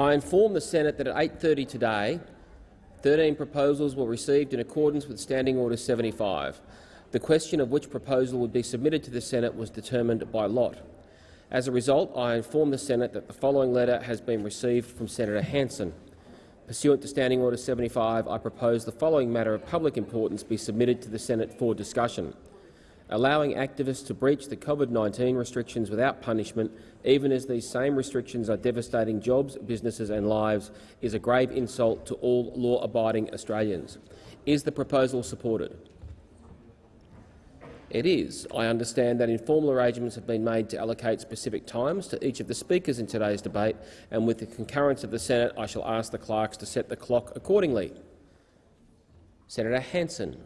I inform the Senate that at 8.30 today, 13 proposals were received in accordance with Standing Order 75. The question of which proposal would be submitted to the Senate was determined by lot. As a result, I inform the Senate that the following letter has been received from Senator Hanson. Pursuant to Standing Order 75, I propose the following matter of public importance be submitted to the Senate for discussion. Allowing activists to breach the COVID-19 restrictions without punishment, even as these same restrictions are devastating jobs, businesses and lives, is a grave insult to all law-abiding Australians. Is the proposal supported? It is. I understand that informal arrangements have been made to allocate specific times to each of the speakers in today's debate, and with the concurrence of the Senate, I shall ask the clerks to set the clock accordingly. Senator Hanson.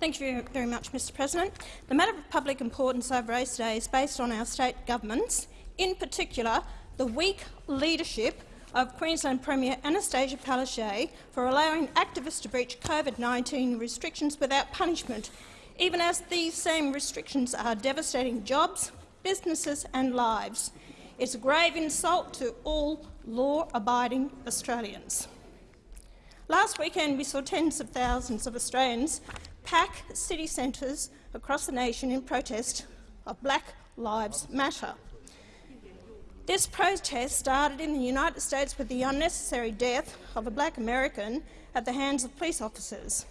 Thank you very much, Mr President. The matter of public importance I've raised today is based on our state governments, in particular the weak leadership of Queensland Premier Annastacia Palaszczuk for allowing activists to breach COVID-19 restrictions without punishment even as these same restrictions are devastating jobs, businesses and lives. It's a grave insult to all law-abiding Australians. Last weekend we saw tens of thousands of Australians pack city centres across the nation in protest of Black Lives Matter. This protest started in the United States with the unnecessary death of a black American at the hands of police officers.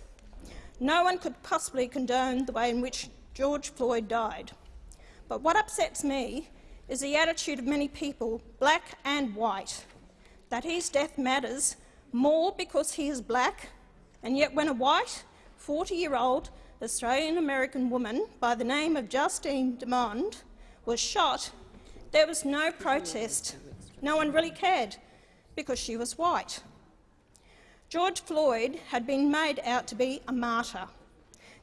No one could possibly condone the way in which George Floyd died. But what upsets me is the attitude of many people, black and white, that his death matters more because he is black, and yet when a white, 40-year-old Australian-American woman by the name of Justine Damond was shot, there was no protest. No one really cared because she was white. George Floyd had been made out to be a martyr.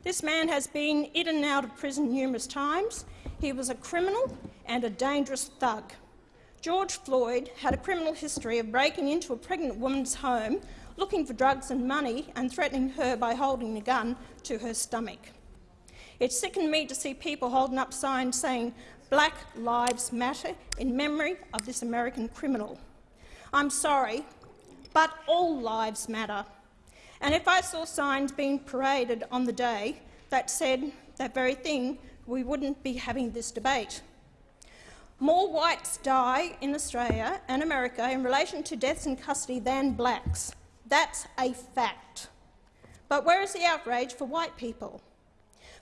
This man has been in and out of prison numerous times. He was a criminal and a dangerous thug. George Floyd had a criminal history of breaking into a pregnant woman's home, looking for drugs and money and threatening her by holding a gun to her stomach. It sickened me to see people holding up signs saying Black Lives Matter in memory of this American criminal. I'm sorry, but all lives matter. And if I saw signs being paraded on the day that said that very thing, we wouldn't be having this debate. More whites die in Australia and America in relation to deaths in custody than blacks. That's a fact. But where is the outrage for white people?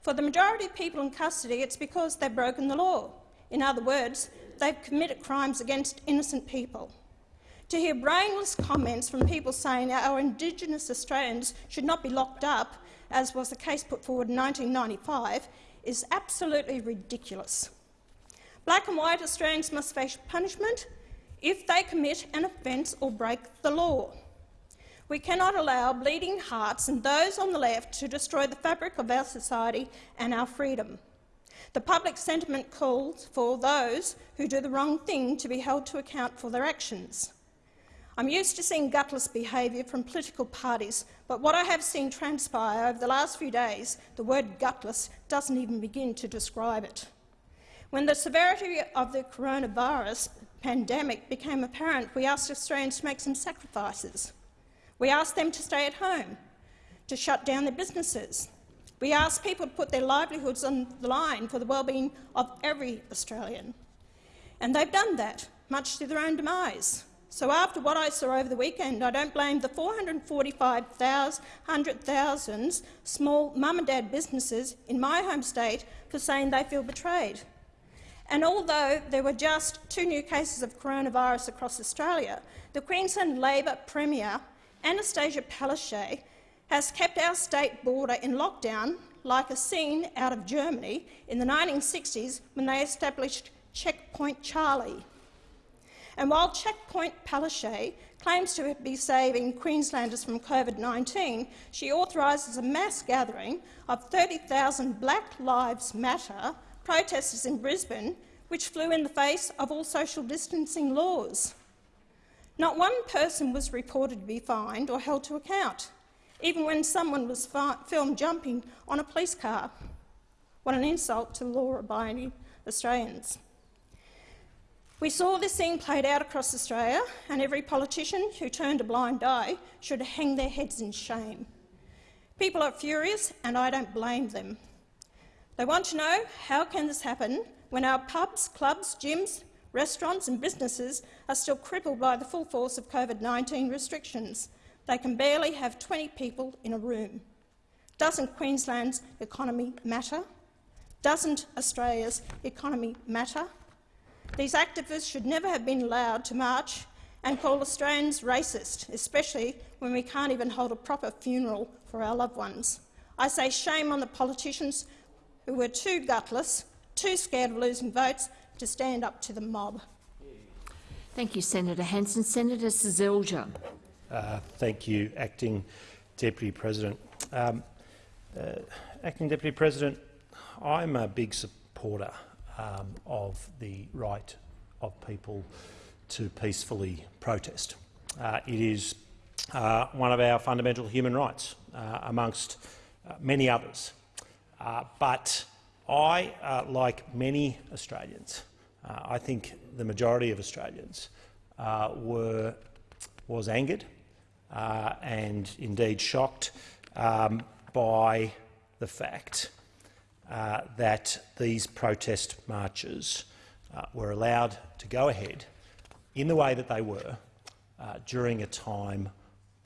For the majority of people in custody, it's because they've broken the law. In other words, they've committed crimes against innocent people. To hear brainless comments from people saying our Indigenous Australians should not be locked up, as was the case put forward in 1995, is absolutely ridiculous. Black and white Australians must face punishment if they commit an offence or break the law. We cannot allow bleeding hearts and those on the left to destroy the fabric of our society and our freedom. The public sentiment calls for those who do the wrong thing to be held to account for their actions. I'm used to seeing gutless behaviour from political parties, but what I have seen transpire over the last few days, the word gutless doesn't even begin to describe it. When the severity of the coronavirus pandemic became apparent, we asked Australians to make some sacrifices. We asked them to stay at home, to shut down their businesses. We asked people to put their livelihoods on the line for the well-being of every Australian. And they've done that, much to their own demise. So after what I saw over the weekend, I don't blame the 445,000 small mum and dad businesses in my home state for saying they feel betrayed. And although there were just two new cases of coronavirus across Australia, the Queensland Labor Premier, Annastacia Palaszczuk, has kept our state border in lockdown like a scene out of Germany in the 1960s when they established Checkpoint Charlie. And while Checkpoint Palaszczuk claims to be saving Queenslanders from COVID-19, she authorises a mass gathering of 30,000 Black Lives Matter protesters in Brisbane, which flew in the face of all social distancing laws. Not one person was reported to be fined or held to account, even when someone was filmed jumping on a police car. What an insult to law-abiding Australians. We saw this scene played out across Australia, and every politician who turned a blind eye should hang their heads in shame. People are furious, and I don't blame them. They want to know how can this happen when our pubs, clubs, gyms, restaurants and businesses are still crippled by the full force of COVID-19 restrictions. They can barely have 20 people in a room. Doesn't Queensland's economy matter? Doesn't Australia's economy matter? These activists should never have been allowed to march and call Australians racist, especially when we can't even hold a proper funeral for our loved ones. I say shame on the politicians who were too gutless, too scared of losing votes to stand up to the mob. Thank you, Senator Hanson. Senator Seselja. Uh, thank you, Acting Deputy President. Um, uh, Acting Deputy President, I'm a big supporter um, of the right of people to peacefully protest. Uh, it is uh, one of our fundamental human rights, uh, amongst uh, many others. But I, like many Australians, I think the majority of Australians were was angered and indeed shocked um, by the fact uh, that these protest marches uh, were allowed to go ahead in the way that they were uh, during a time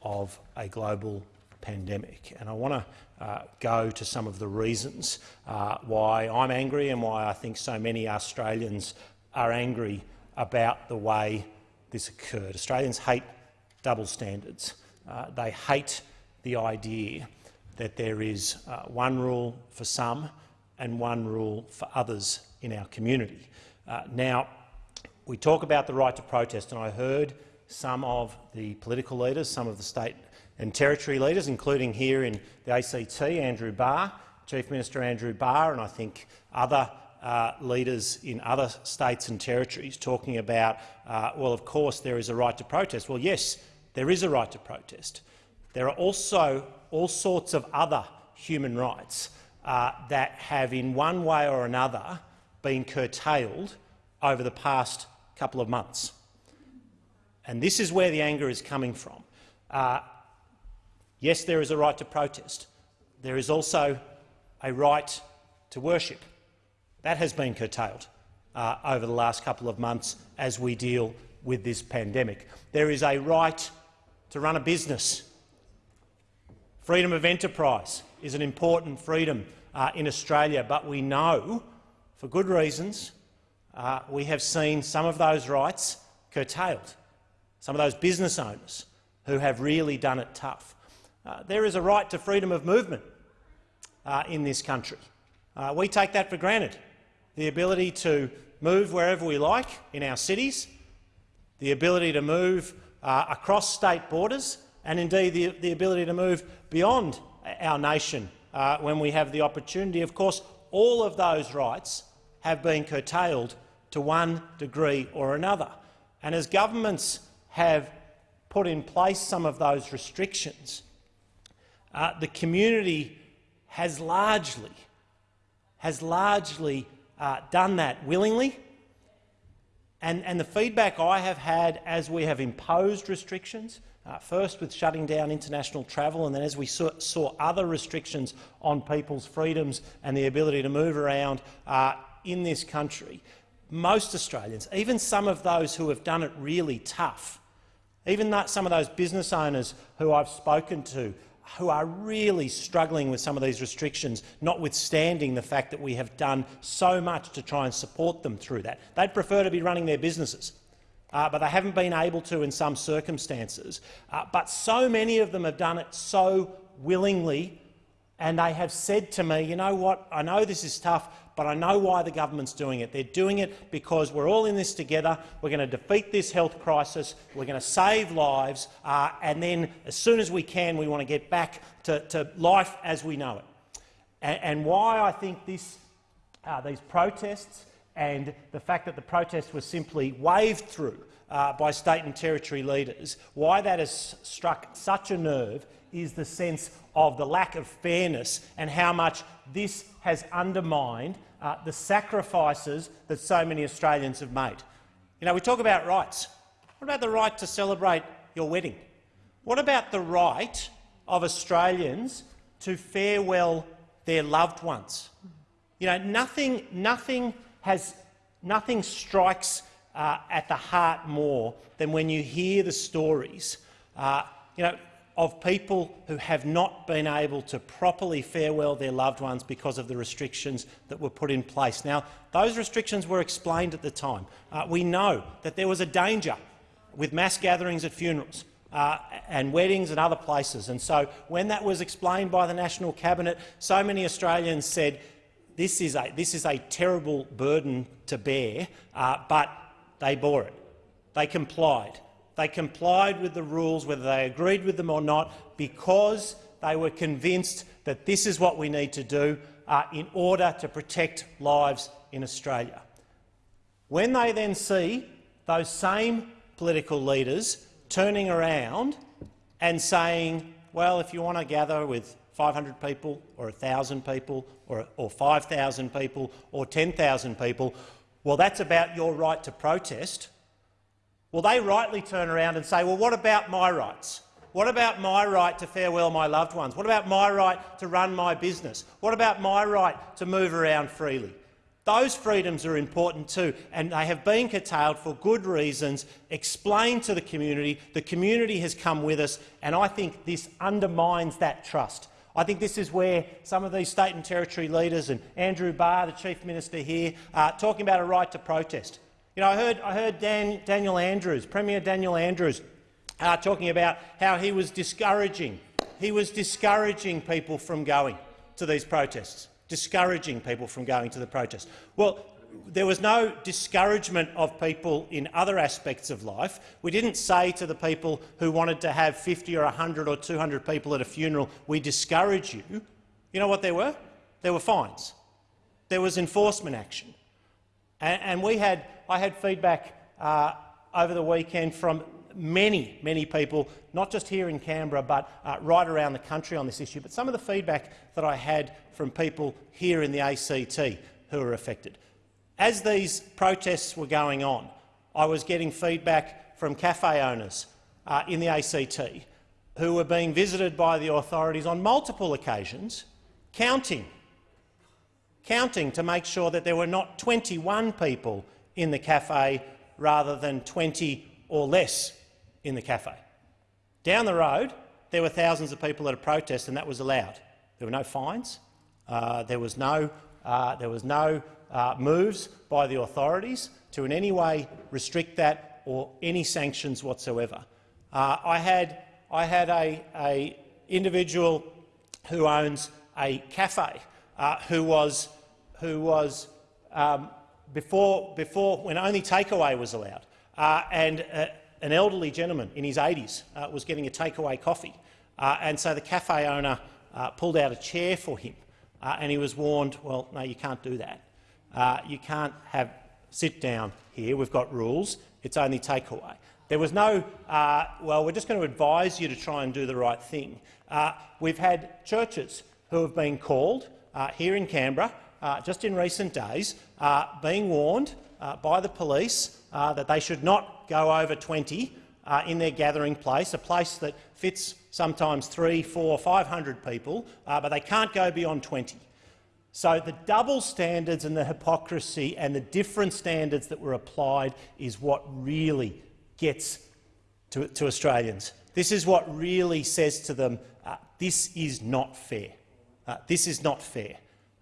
of a global pandemic. And I want to uh, go to some of the reasons uh, why I'm angry and why I think so many Australians are angry about the way this occurred. Australians hate double standards. Uh, they hate the idea that there is one rule for some and one rule for others in our community. Uh, now, we talk about the right to protest, and I heard some of the political leaders, some of the state and territory leaders, including here in the ACT, Andrew Barr, Chief Minister Andrew Barr, and I think other uh, leaders in other states and territories talking about, uh, well, of course there is a right to protest. Well, yes, there is a right to protest. There are also all sorts of other human rights uh, that have in one way or another been curtailed over the past couple of months. And this is where the anger is coming from. Yes, there is a right to protest. There is also a right to worship. That has been curtailed uh, over the last couple of months as we deal with this pandemic. There is a right to run a business. Freedom of enterprise is an important freedom uh, in Australia, but we know, for good reasons, uh, we have seen some of those rights curtailed, some of those business owners who have really done it tough. Uh, there is a right to freedom of movement uh, in this country. Uh, we take that for granted, the ability to move wherever we like in our cities, the ability to move uh, across state borders and indeed the, the ability to move beyond our nation uh, when we have the opportunity. Of course, all of those rights have been curtailed to one degree or another. And as governments have put in place some of those restrictions, uh, the community has largely, has largely uh, done that willingly. And, and the feedback I have had as we have imposed restrictions uh, first with shutting down international travel, and then as we saw, saw, other restrictions on people's freedoms and the ability to move around uh, in this country, most Australians, even some of those who have done it really tough, even some of those business owners who I've spoken to, who are really struggling with some of these restrictions, notwithstanding the fact that we have done so much to try and support them through that. They'd prefer to be running their businesses uh, but they haven't been able to in some circumstances. Uh, but so many of them have done it so willingly, and they have said to me, you know what, I know this is tough, but I know why the government's doing it. They're doing it because we're all in this together. We're going to defeat this health crisis. We're going to save lives. Uh, and then, as soon as we can, we want to get back to, to life as we know it. And, and why I think this, uh, these protests and the fact that the protest was simply waved through uh, by state and territory leaders, why that has struck such a nerve is the sense of the lack of fairness and how much this has undermined uh, the sacrifices that so many Australians have made. You know, we talk about rights. What about the right to celebrate your wedding? What about the right of Australians to farewell their loved ones? You know, nothing, nothing, has, nothing strikes uh, at the heart more than when you hear the stories uh, you know, of people who have not been able to properly farewell their loved ones because of the restrictions that were put in place. Now, those restrictions were explained at the time. Uh, we know that there was a danger with mass gatherings at funerals. Uh, and weddings and other places. And so when that was explained by the National Cabinet, so many Australians said this is a, this is a terrible burden to bear, uh, but they bore it. They complied. They complied with the rules, whether they agreed with them or not, because they were convinced that this is what we need to do uh, in order to protect lives in Australia. When they then see those same political leaders turning around and saying, well, if you want to gather with 500 people or 1,000 people or, or 5,000 people or 10,000 people, well, that's about your right to protest. Well, they rightly turn around and say, well, what about my rights? What about my right to farewell my loved ones? What about my right to run my business? What about my right to move around freely? Those freedoms are important too, and they have been curtailed for good reasons, explained to the community. The community has come with us, and I think this undermines that trust. I think this is where some of these state and territory leaders and Andrew Barr, the Chief Minister here, are talking about a right to protest. You know, I heard, I heard Dan, Daniel Andrews, Premier Daniel Andrews, uh, talking about how he was discouraging, he was discouraging people from going to these protests, discouraging people from going to the protests. Well, there was no discouragement of people in other aspects of life. We didn't say to the people who wanted to have 50 or 100 or 200 people at a funeral, we discourage you. You know what there were? There were fines. There was enforcement action. And, and we had I had feedback uh, over the weekend from many, many people, not just here in Canberra but uh, right around the country on this issue, but some of the feedback that I had from people here in the ACT who were affected. As these protests were going on, I was getting feedback from cafe owners uh, in the ACT who were being visited by the authorities on multiple occasions, counting, counting to make sure that there were not 21 people in the cafe rather than 20 or less in the cafe. Down the road, there were thousands of people at a protest, and that was allowed. There were no fines. Uh, there was no, uh, there was no uh, moves by the authorities to in any way restrict that or any sanctions whatsoever. Uh, I had, I had a, a individual who owns a cafe uh, who was, who was um, before, before when only takeaway was allowed, uh, and uh, an elderly gentleman in his 80s uh, was getting a takeaway coffee. Uh, and so the cafe owner uh, pulled out a chair for him, uh, and he was warned, well, no, you can't do that. you can't have sit down here. We've got rules. It's only takeaway. There was no, well, we're just going to advise you to try and do the right thing. we've had churches who have been called here in Canberra uh, just in recent days, uh, being warned uh, by the police uh, that they should not go over 20 uh, in their gathering place, a place that fits sometimes three, four, 500 people, but they can't go beyond 20. So the double standards and the hypocrisy and the different standards that were applied is what really gets to, to Australians. This is what really says to them, uh, this is not fair. Uh, this is not fair.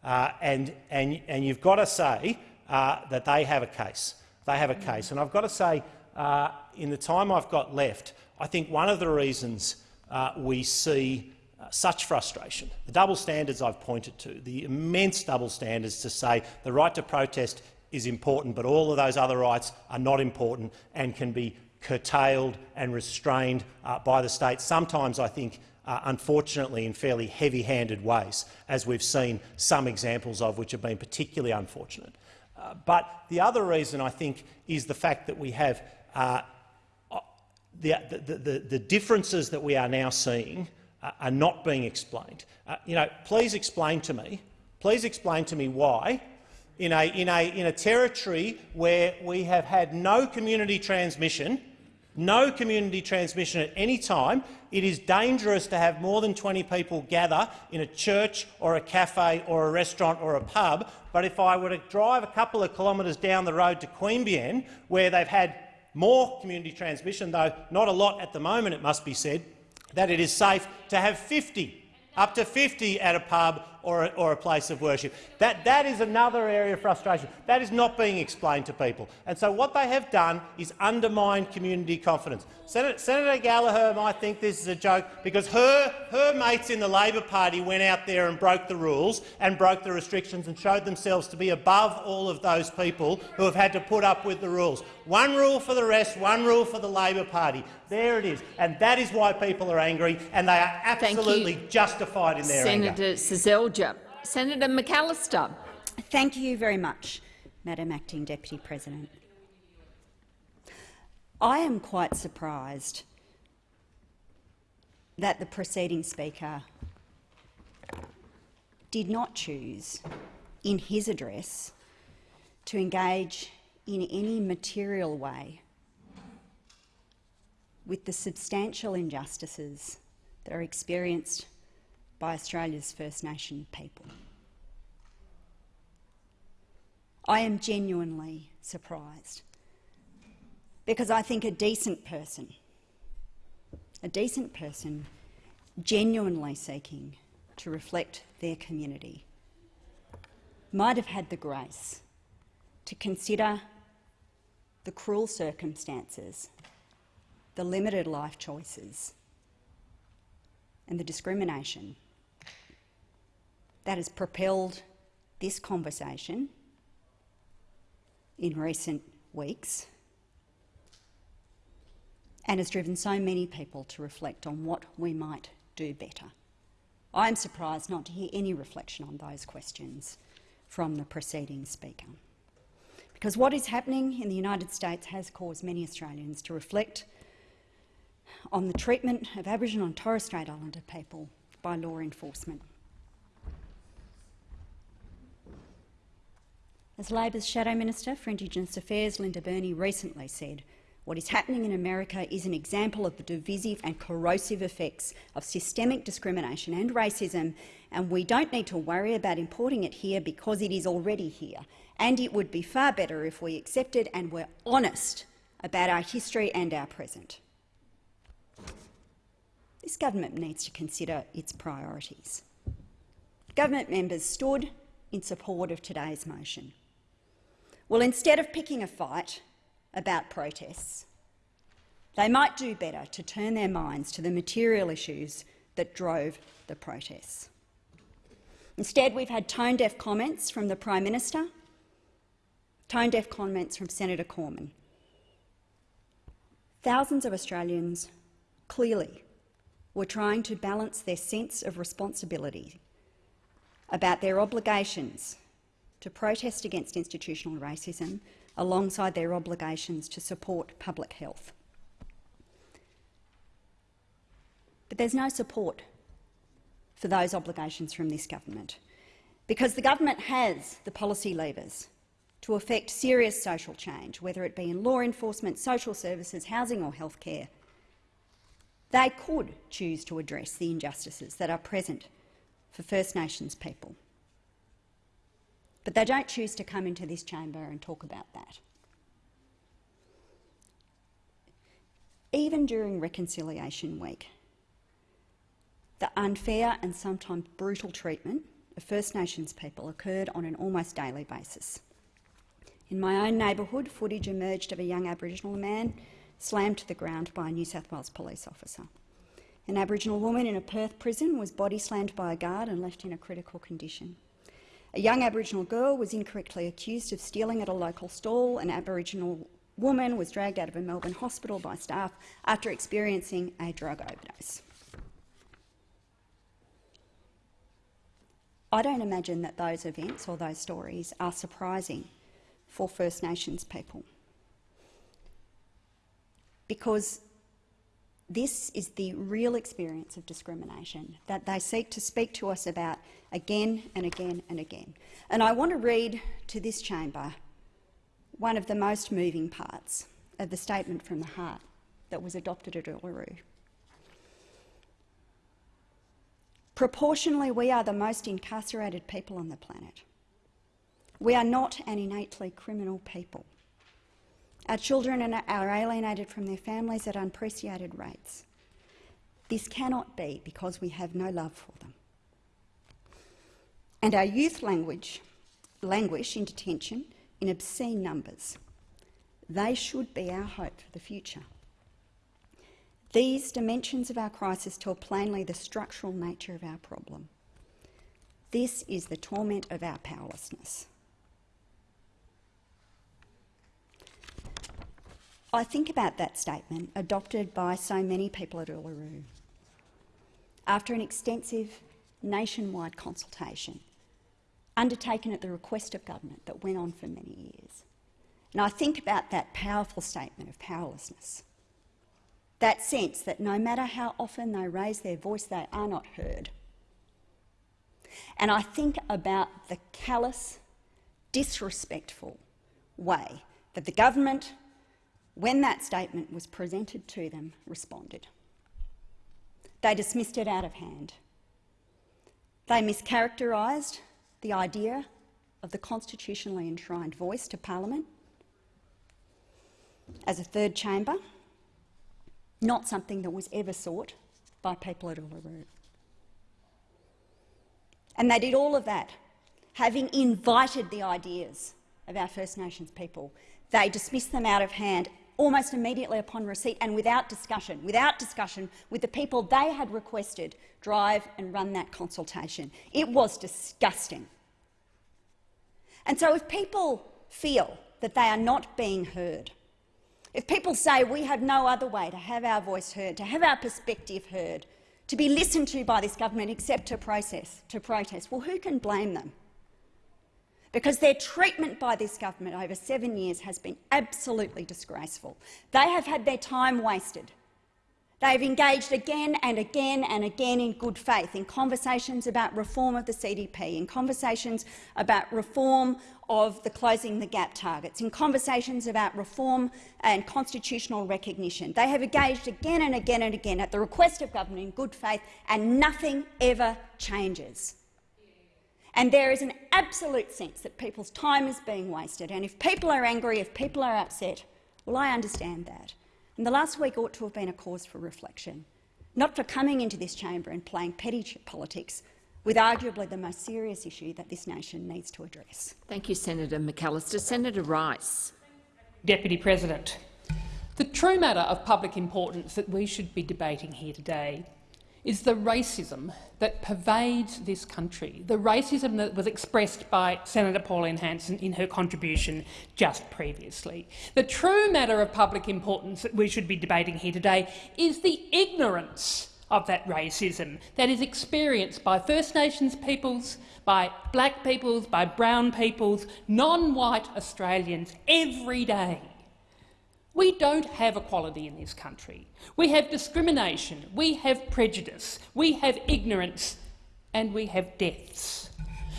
Uh, and, and, and you've got to say uh, that they have a case. They have a case. And I've got to say, uh, in the time I've got left, I think one of the reasons uh, we see uh, such frustration, the double standards I've pointed to, the immense double standards to say the right to protest is important, but all of those other rights are not important and can be curtailed and restrained uh, by the state. Sometimes I think uh, unfortunately in fairly heavy-handed ways, as we've seen some examples of which have been particularly unfortunate. Uh, but the other reason, I think, is the fact that we have uh, uh the, the, the, the, differences that we are now seeing uh, are not being explained. Uh, you know, please explain to me, please explain to me why in a, in, a, in a territory where we have had no community transmission, no community transmission at any time. It is dangerous to have more than 20 people gather in a church or a cafe or a restaurant or a pub. But if I were to drive a couple of kilometres down the road to Queanbeyan, where they've had more community transmission, though not a lot at the moment, it must be said, that it is safe to have 50, up to 50 at a pub or a, or a place of worship. That, that is another area of frustration. That is not being explained to people. And so what they have done is undermined community confidence. Senator, Senator Gallagher might think this is a joke because her, her mates in the Labor Party went out there and broke the rules and broke the restrictions and showed themselves to be above all of those people who have had to put up with the rules. One rule for the rest, one rule for the Labor Party. There it is. And that is why people are angry, and they are absolutely justified in their Senator anger. Seselja. Senator McAllister. Thank you very much, Madam Acting Deputy President. I am quite surprised that the preceding speaker did not choose, in his address, to engage in any material way with the substantial injustices that are experienced by Australia's First Nation people. I am genuinely surprised because I think a decent person, a decent person genuinely seeking to reflect their community might have had the grace to consider the cruel circumstances, the limited life choices and the discrimination that has propelled this conversation in recent weeks and has driven so many people to reflect on what we might do better. I am surprised not to hear any reflection on those questions from the preceding speaker. Because what is happening in the United States has caused many Australians to reflect on the treatment of Aboriginal and Torres Strait Islander people by law enforcement. As Labor's Shadow Minister for Indigenous Affairs, Linda Burney, recently said, what is happening in America is an example of the divisive and corrosive effects of systemic discrimination and racism, and we don't need to worry about importing it here because it is already here. And it would be far better if we accepted and were honest about our history and our present. This government needs to consider its priorities. Government members stood in support of today's motion. Well, instead of picking a fight about protests, they might do better to turn their minds to the material issues that drove the protests. Instead, we've had tone-deaf comments from the Prime Minister, tone-deaf comments from Senator Cormann. Thousands of Australians clearly were trying to balance their sense of responsibility about their obligations to protest against institutional racism alongside their obligations to support public health. But there's no support for those obligations from this government because the government has the policy levers to effect serious social change, whether it be in law enforcement, social services, housing or healthcare, they could choose to address the injustices that are present for First Nations people. But they don't choose to come into this chamber and talk about that. Even during Reconciliation Week, the unfair and sometimes brutal treatment of First Nations people occurred on an almost daily basis. In my own neighbourhood, footage emerged of a young Aboriginal man slammed to the ground by a New South Wales police officer. An Aboriginal woman in a Perth prison was body slammed by a guard and left in a critical condition. A young Aboriginal girl was incorrectly accused of stealing at a local stall. An Aboriginal woman was dragged out of a Melbourne hospital by staff after experiencing a drug overdose. I don't imagine that those events or those stories are surprising for First Nations people because This is the real experience of discrimination that they seek to speak to us about again and again and again. And I want to read to this chamber one of the most moving parts of the Statement from the Heart that was adopted at Uluru. Proportionally, we are the most incarcerated people on the planet. We are not an innately criminal people. Our children are alienated from their families at unprecedented rates. This cannot be because we have no love for them. And our youth language, languish in detention in obscene numbers. They should be our hope for the future. These dimensions of our crisis tell plainly the structural nature of our problem. This is the torment of our powerlessness. I think about that statement adopted by so many people at Uluru. After an extensive nationwide consultation undertaken at the request of government that went on for many years. And I think about that powerful statement of powerlessness, that sense that no matter how often they raise their voice, they are not heard. And I think about the callous, disrespectful way that the government, when that statement was presented to them, responded. They dismissed it out of hand. They mischaracterised the idea of the constitutionally enshrined voice to Parliament as a third chamber, not something that was ever sought by people at Uluru. And they did all of that, having invited the ideas of our First Nations people. They dismissed them out of hand almost immediately upon receipt and without discussion, without discussion with the people they had requested drive and run that consultation. It was disgusting. And so if people feel that they are not being heard, if people say we have no other way to have our voice heard, to have our perspective heard, to be listened to by this government except to process, to protest, well, who can blame them? Because their treatment by this government over seven years has been absolutely disgraceful. They have had their time wasted. They have engaged again and again and again in good faith in conversations about reform of the CDP, in conversations about reform of the closing the gap targets, in conversations about reform and constitutional recognition. They have engaged again and again and again at the request of government in good faith, and nothing ever changes. And there is an absolute sense that people's time is being wasted. And if people are angry, if people are upset, well, I understand that. And the last week ought to have been a cause for reflection, not for coming into this chamber and playing petty politics with arguably the most serious issue that this nation needs to address. Thank you, Senator McAllister. Senator Rice. Deputy President, the true matter of public importance that we should be debating here today is the racism that pervades this country, the racism that was expressed by Senator Pauline Hanson in her contribution just previously. The true matter of public importance that we should be debating here today is the ignorance of that racism that is experienced by First Nations peoples, by black peoples, by brown peoples, non-white Australians every day. We don't have equality in this country. We have discrimination, we have prejudice, we have ignorance and we have deaths.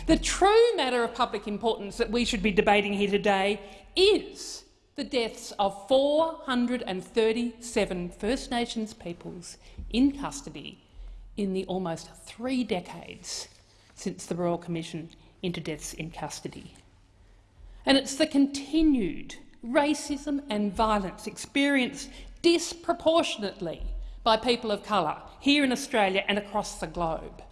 The true matter of public importance that we should be debating here today is the deaths of 437 First Nations peoples in custody in the almost three decades since the Royal Commission into deaths in custody. And it's the continued racism and violence experienced disproportionately by people of colour here in Australia and across the globe.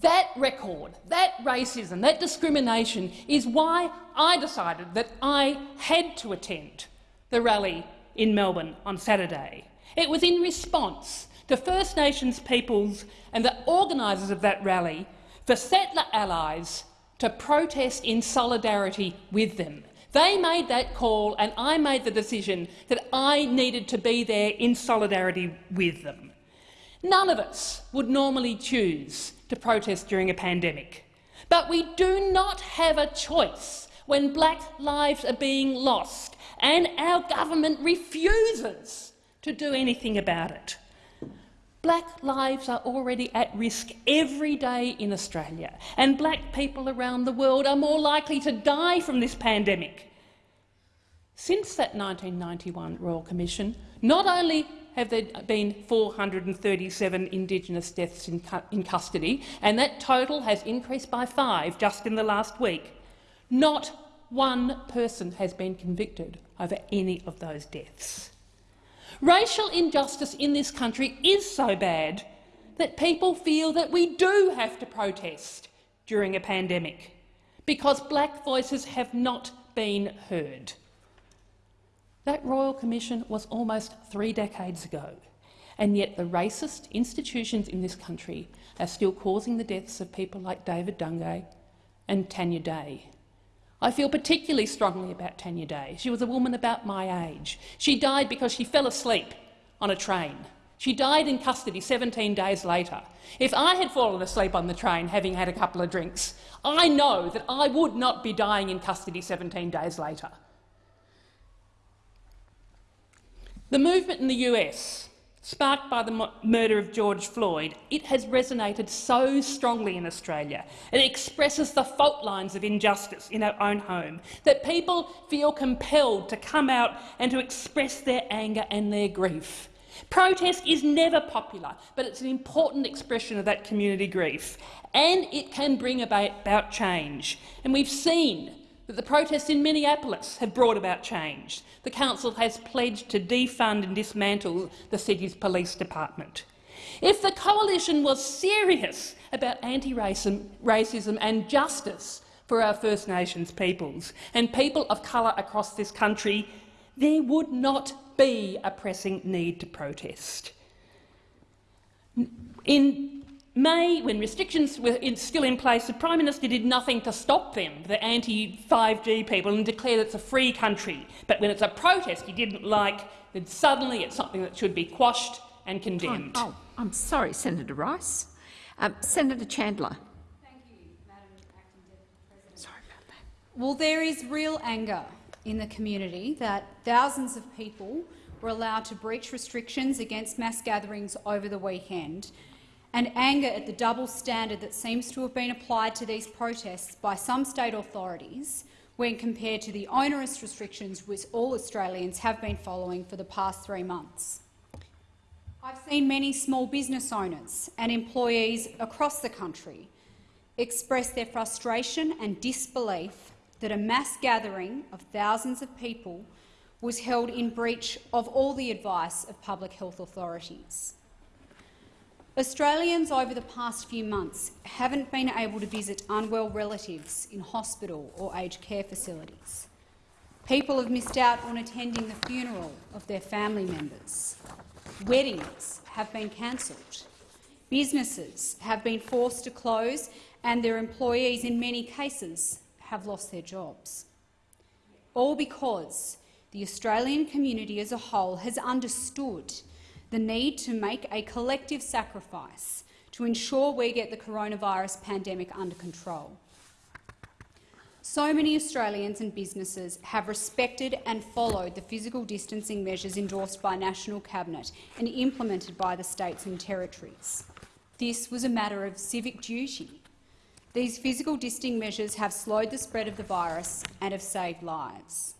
That record, that racism, that discrimination is why I decided that I had to attend the rally in Melbourne on Saturday. It was in response to First Nations peoples and the organisers of that rally for settler allies to protest in solidarity with them. They made that call and I made the decision that I needed to be there in solidarity with them. None of us would normally choose to protest during a pandemic, but we do not have a choice when black lives are being lost and our government refuses to do anything about it. Black lives are already at risk every day in Australia, and black people around the world are more likely to die from this pandemic. Since that 1991 Royal Commission, not only have there been 437 Indigenous deaths in, cu in custody, and that total has increased by five just in the last week, not one person has been convicted over any of those deaths. Racial injustice in this country is so bad that people feel that we do have to protest during a pandemic because black voices have not been heard. That Royal Commission was almost three decades ago, and yet the racist institutions in this country are still causing the deaths of people like David Dungay and Tanya Day. I feel particularly strongly about Tanya Day. She was a woman about my age. She died because she fell asleep on a train. She died in custody 17 days later. If I had fallen asleep on the train having had a couple of drinks, I know that I would not be dying in custody 17 days later. The movement in the US sparked by the murder of George Floyd, it has resonated so strongly in Australia. It expresses the fault lines of injustice in our own home, that people feel compelled to come out and to express their anger and their grief. Protest is never popular, but it's an important expression of that community grief, and it can bring about, change. And we've seen that the protests in Minneapolis have brought about change. The council has pledged to defund and dismantle the city's police department. If the coalition was serious about anti-racism and justice for our First Nations peoples and people of colour across this country, there would not be a pressing need to protest. In May, when restrictions were in, still in place, the Prime Minister did nothing to stop them, the anti-5G people, and declared it's a free country. But when it's a protest he didn't like, then suddenly it's something that should be quashed and condemned. Oh, I'm sorry, Senator Rice. Um, Senator Chandler. Thank you, Madam Acting Deputy President. Sorry about that. Well, there is real anger in the community that thousands of people were allowed to breach restrictions against mass gatherings over the weekend and anger at the double standard that seems to have been applied to these protests by some state authorities when compared to the onerous restrictions which all Australians have been following for the past three months. I've seen many small business owners and employees across the country express their frustration and disbelief that a mass gathering of thousands of people was held in breach of all the advice of public health authorities. Australians over the past few months haven't been able to visit unwell relatives in hospital or aged care facilities. People have missed out on attending the funeral of their family members. Weddings have been cancelled. Businesses have been forced to close and their employees, in many cases, have lost their jobs. All because the Australian community as a whole has understood the need to make a collective sacrifice to ensure we get the coronavirus pandemic under control. So many Australians and businesses have respected and followed the physical distancing measures endorsed by National Cabinet and implemented by the states and territories. This was a matter of civic duty. These physical distancing measures have slowed the spread of the virus and have saved lives.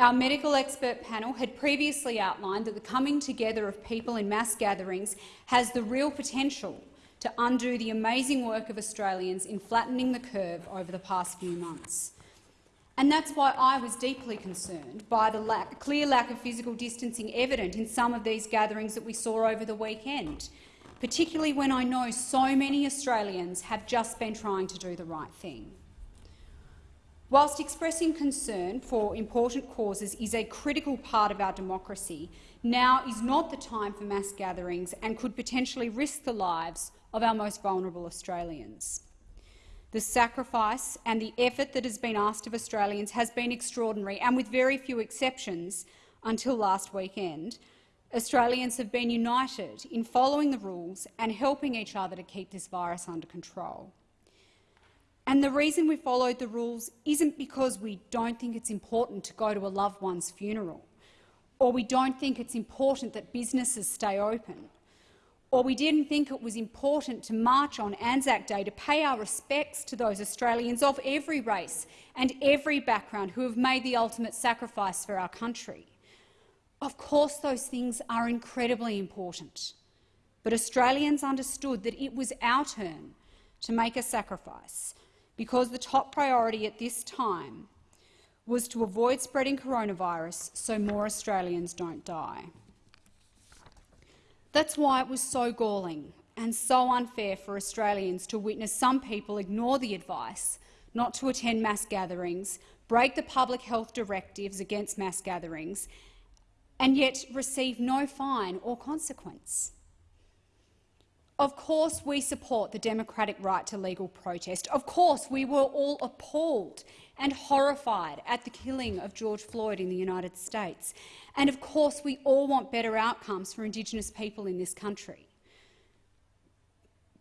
Our medical expert panel had previously outlined that the coming together of people in mass gatherings has the real potential to undo the amazing work of Australians in flattening the curve over the past few months. And that's why I was deeply concerned by the lack, clear lack of physical distancing evident in some of these gatherings that we saw over the weekend, particularly when I know so many Australians have just been trying to do the right thing. Whilst expressing concern for important causes is a critical part of our democracy, now is not the time for mass gatherings and could potentially risk the lives of our most vulnerable Australians. The sacrifice and the effort that has been asked of Australians has been extraordinary, and with very few exceptions until last weekend, Australians have been united in following the rules and helping each other to keep this virus under control. And the reason we followed the rules isn't because we don't think it's important to go to a loved one's funeral or we don't think it's important that businesses stay open. or we didn't think it was important to march on Anzac Day to pay our respects to those Australians of every race and every background who have made the ultimate sacrifice for our country. Of course those things are incredibly important, but Australians understood that it was our turn to make a sacrifice because the top priority at this time was to avoid spreading coronavirus so more Australians don't die. That's why it was so galling and so unfair for Australians to witness some people ignore the advice not to attend mass gatherings, break the public health directives against mass gatherings, and yet receive no fine or consequence. Of course we support the democratic right to legal protest. Of course we were all appalled and horrified at the killing of George Floyd in the United States. And of course we all want better outcomes for Indigenous people in this country.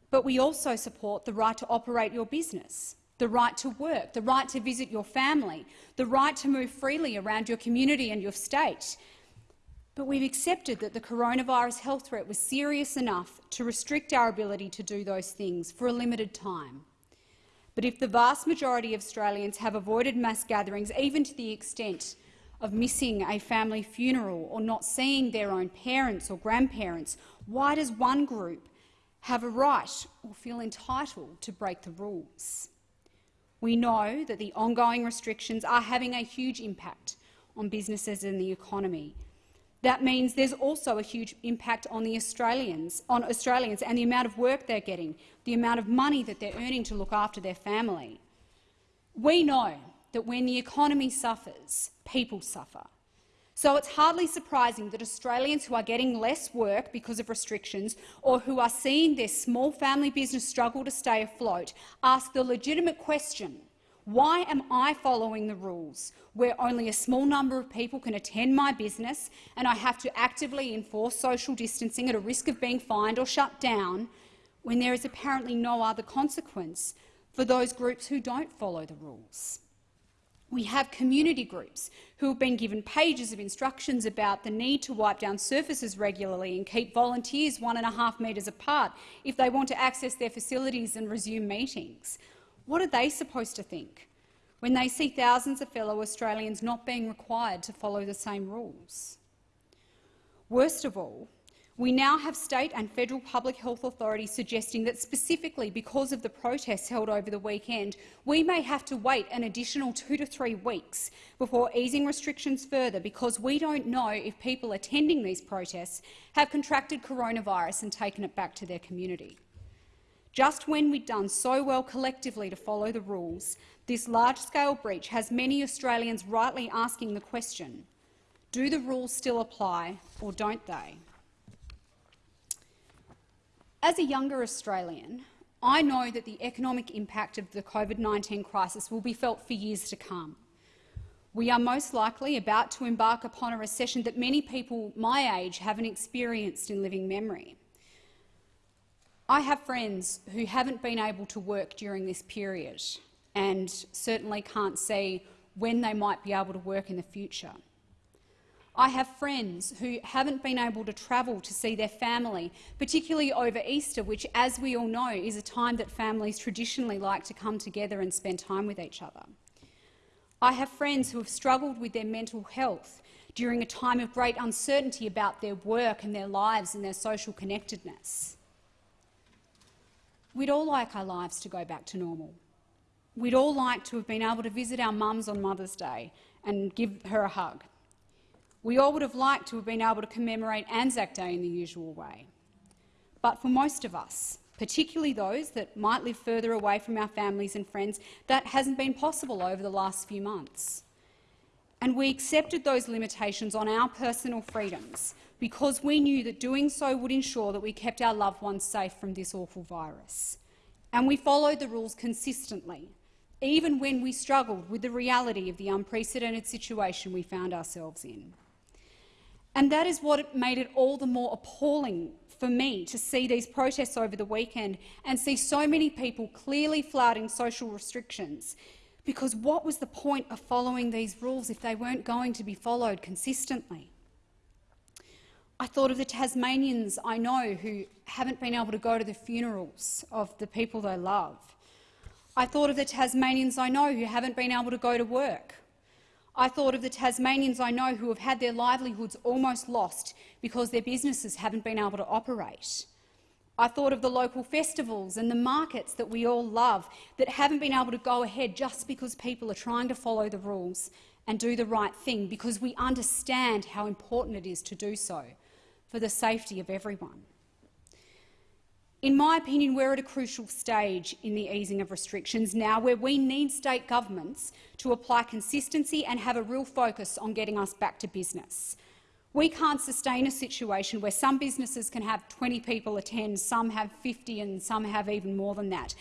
But we also support the right to operate your business, the right to work, the right to visit your family, the right to move freely around your community and your state, but we've accepted that the coronavirus health threat was serious enough to restrict our ability to do those things for a limited time. But if the vast majority of Australians have avoided mass gatherings, even to the extent of missing a family funeral or not seeing their own parents or grandparents, why does one group have a right or feel entitled to break the rules? We know that the ongoing restrictions are having a huge impact on businesses and the economy, that means there's also a huge impact on the Australians, on Australians and the amount of work they're getting, the amount of money that they're earning to look after their family. We know that when the economy suffers, people suffer. So it's hardly surprising that Australians who are getting less work because of restrictions or who are seeing their small family business struggle to stay afloat ask the legitimate question why am I following the rules where only a small number of people can attend my business and I have to actively enforce social distancing at a risk of being fined or shut down when there is apparently no other consequence for those groups who don't follow the rules? We have community groups who have been given pages of instructions about the need to wipe down surfaces regularly and keep volunteers one and a half metres apart if they want to access their facilities and resume meetings. What are they supposed to think when they see thousands of fellow Australians not being required to follow the same rules? Worst of all, we now have state and federal public health authorities suggesting that specifically because of the protests held over the weekend, we may have to wait an additional two to three weeks before easing restrictions further because we don't know if people attending these protests have contracted coronavirus and taken it back to their community. Just when we'd done so well collectively to follow the rules, this large-scale breach has many Australians rightly asking the question, do the rules still apply or don't they? As a younger Australian, I know that the economic impact of the COVID-19 crisis will be felt for years to come. We are most likely about to embark upon a recession that many people my age haven't experienced in living memory. I have friends who haven't been able to work during this period and certainly can't see when they might be able to work in the future. I have friends who haven't been able to travel to see their family, particularly over Easter, which, as we all know, is a time that families traditionally like to come together and spend time with each other. I have friends who have struggled with their mental health during a time of great uncertainty about their work and their lives and their social connectedness. We'd all like our lives to go back to normal. We'd all like to have been able to visit our mums on Mother's Day and give her a hug. We all would have liked to have been able to commemorate Anzac Day in the usual way. But for most of us, particularly those that might live further away from our families and friends, that hasn't been possible over the last few months. And we accepted those limitations on our personal freedoms because we knew that doing so would ensure that we kept our loved ones safe from this awful virus. And we followed the rules consistently, even when we struggled with the reality of the unprecedented situation we found ourselves in. And that is what made it all the more appalling for me to see these protests over the weekend and see so many people clearly flouting social restrictions. Because what was the point of following these rules if they weren't going to be followed consistently? I thought of the Tasmanians I know who haven't been able to go to the funerals of the people they love. I thought of the Tasmanians I know who haven't been able to go to work. I thought of the Tasmanians I know who have had their livelihoods almost lost because their businesses haven't been able to operate. I thought of the local festivals and the markets that we all love that haven't been able to go ahead just because people are trying to follow the rules and do the right thing because we understand how important it is to do so for the safety of everyone. In my opinion, we're at a crucial stage in the easing of restrictions now where we need state governments to apply consistency and have a real focus on getting us back to business. We can't sustain a situation where some businesses can have 20 people attend, some have 50 and some have even more than that,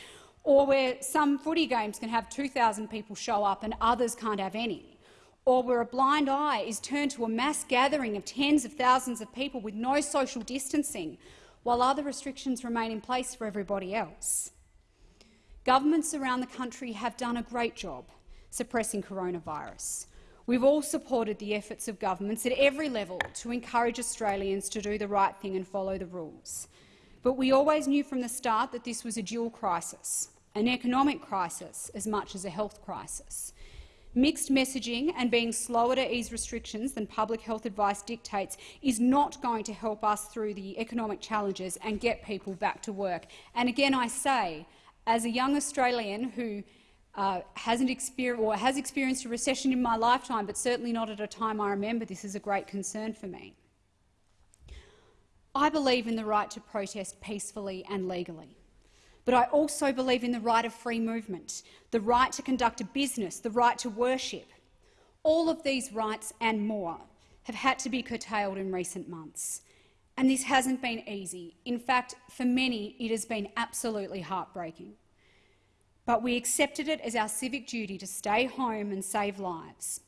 or where some footy games can have 2,000 people show up and others can't have any, or where a blind eye is turned to a mass gathering of tens of thousands of people with no social distancing, while other restrictions remain in place for everybody else. Governments around the country have done a great job suppressing coronavirus. We've all supported the efforts of governments at every level to encourage Australians to do the right thing and follow the rules. But we always knew from the start that this was a dual crisis, an economic crisis as much as a health crisis. Mixed messaging and being slower to ease restrictions than public health advice dictates is not going to help us through the economic challenges and get people back to work. And again, I say, as a young Australian who uh, hasn't experienced or has experienced a recession in my lifetime, but certainly not at a time I remember, this is a great concern for me. I believe in the right to protest peacefully and legally. But I also believe in the right of free movement, the right to conduct a business, the right to worship. All of these rights and more have had to be curtailed in recent months. And this hasn't been easy. In fact, for many, it has been absolutely heartbreaking. But we accepted it as our civic duty to stay home and save lives.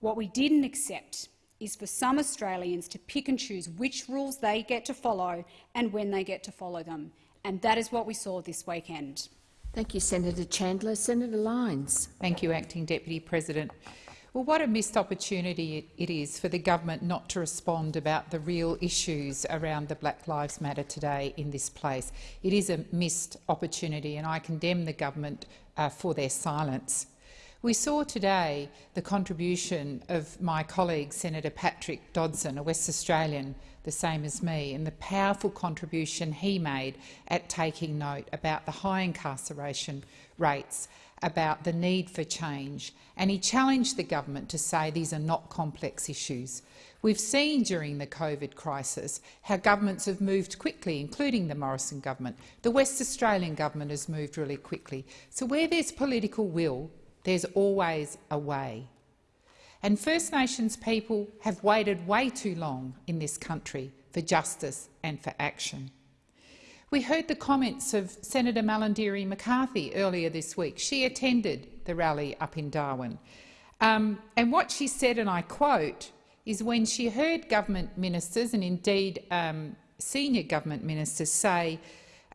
What we didn't accept is for some Australians to pick and choose which rules they get to follow and when they get to follow them and that is what we saw this weekend. Thank you, Senator Chandler. Senator Lyons. Thank you, Acting Deputy President. Well, what a missed opportunity it is for the government not to respond about the real issues around the Black Lives Matter today in this place. It is a missed opportunity, and I condemn the government uh, for their silence. We saw today the contribution of my colleague, Senator Patrick Dodson, a West Australian, the same as me, and the powerful contribution he made at taking note about the high incarceration rates, about the need for change, and he challenged the government to say these are not complex issues. We've seen during the COVID crisis how governments have moved quickly, including the Morrison government. The West Australian government has moved really quickly. So where there's political will, there's always a way. And First Nations people have waited way too long in this country for justice and for action. We heard the comments of Senator Malarndirri McCarthy earlier this week. She attended the rally up in Darwin. Um, and what she said, and I quote, is when she heard government ministers and indeed um, senior government ministers say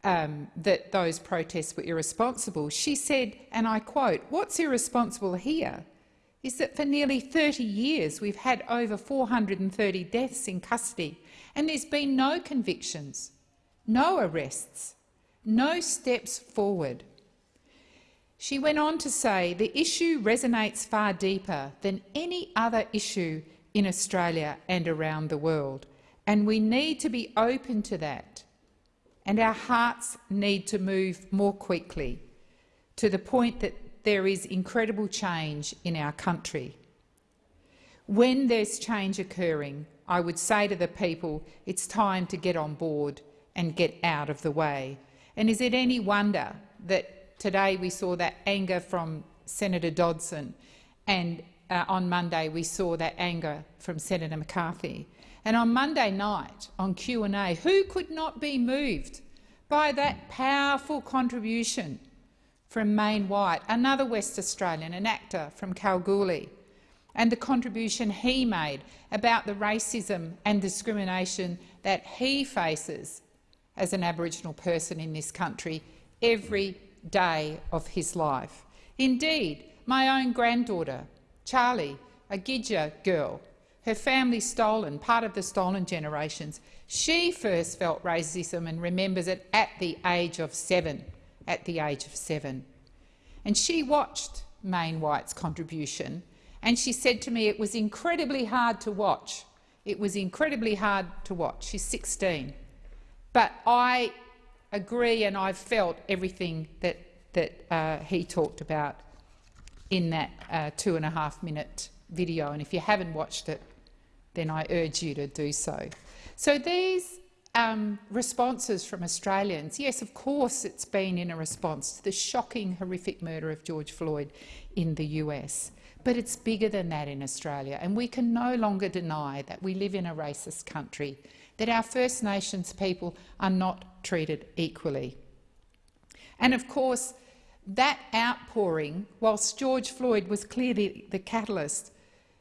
um, that those protests were irresponsible, she said, and I quote, what's irresponsible here is that for nearly 30 years we've had over 430 deaths in custody and there's been no convictions, no arrests, no steps forward. She went on to say the issue resonates far deeper than any other issue in Australia and around the world, and we need to be open to that and our hearts need to move more quickly to the point that there is incredible change in our country. When there's change occurring, I would say to the people, it's time to get on board and get out of the way. And is it any wonder that today we saw that anger from Senator Dodson and uh, on Monday we saw that anger from Senator McCarthy? And on Monday night, on Q&A, who could not be moved by that powerful contribution from Meyne Wyatt, another West Australian, an actor from Kalgoorlie, and the contribution he made about the racism and discrimination that he faces as an Aboriginal person in this country every day of his life. Indeed, my own granddaughter, Charlie, a Gidja girl, her family stolen, part of the stolen generations. She first felt racism and remembers it at the age of seven. At the age of seven. And she watched Meyne Wyatt's contribution and she said to me it was incredibly hard to watch. It was incredibly hard to watch. She's 16. But I agree and I've felt everything that, that uh, he talked about in that uh, two and a half minute video. And if you haven't watched it, then I urge you to do so. So these um, responses from Australians, yes, of course it's been in a response to the shocking, horrific murder of George Floyd in the US. But it's bigger than that in Australia, and we can no longer deny that we live in a racist country, that our First Nations people are not treated equally. And of course, that outpouring, whilst George Floyd was clearly the catalyst,